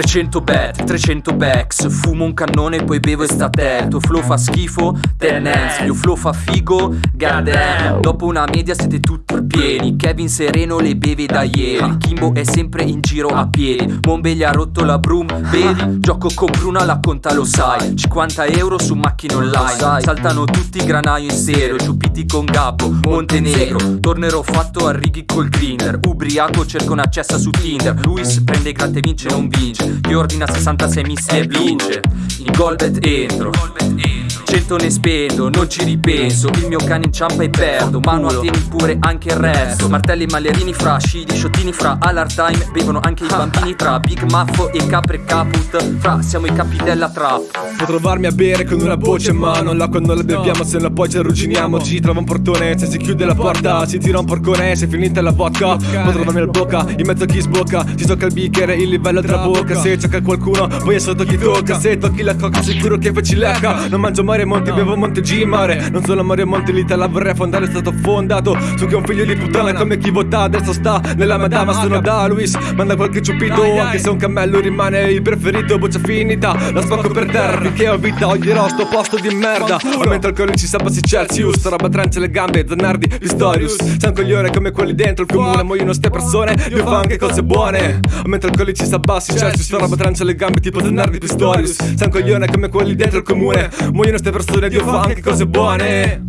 300 bet, 300 backs Fumo un cannone poi bevo estate Tuo flow fa schifo, tenens Mio flow fa figo, goddamn Dopo una media siete tutti pieni Kevin Sereno le beve da ieri. Kimbo è sempre in giro a piedi. Mombe gli ha rotto la broom, vedi? Gioco con Bruna, la conta lo sai. 50 euro su macchina online. Saltano tutti granaio in stereo Ciupiti con Gabbo, Montenegro. Tornerò fatto a righi col grinder. Ubriaco cerco una cessa su Tinder. Luis prende gratte vince non vince. Che ordina 66 missili e vince. In Golbet entro 100 ne spendo, non ci ripenso. Il mio cane inciampa e perdo Mano a tieni pure anche il resto. Martelli mallerini fra scidi, sciottini fra All'hard time. Bevono anche i bambini tra Big Muffo e Capre Caput. Fra siamo i capi della trap. Può trovarmi a bere con una voce in mano. L'acqua non la beviamo se la poi ci arrugginiamo Ci trova un portone, se si chiude la porta Si tira un porcone, se finita la vodka Può trovarmi al bocca, in mezzo a chi sbocca. Ci tocca il bicchiere, il livello tra bocca. Se cerca qualcuno, poi è sotto chi tocca. Se tocchi la cocca sicuro che facci lecca. Non mangio Mario Monti, bevo Monte G mare. Non solo Mario Monti, l'Italia vorrei fondare È stato fondato. Su che un figlio di puttana Come chi vota adesso sta nella madama. Sono da Luis, manda qualche ciupito Anche se un cammello rimane il preferito Boccia finita, la spacco per terra Finché ho vita, oglierò sto posto di merda. Aumenta alcolici, sabasi Celsius Sta roba trance le gambe, zanardi, Pistorius. Sei un coglione come quelli dentro il comune Muoiono ste persone, io fa anche cose buone. Aumenta alcolici, sabassi Celsius Sta roba trance le gambe tipo zanardi, Pistorius. Sei un coglione come quelli dentro il comune Muoiono ste persone, io fa anche cose buone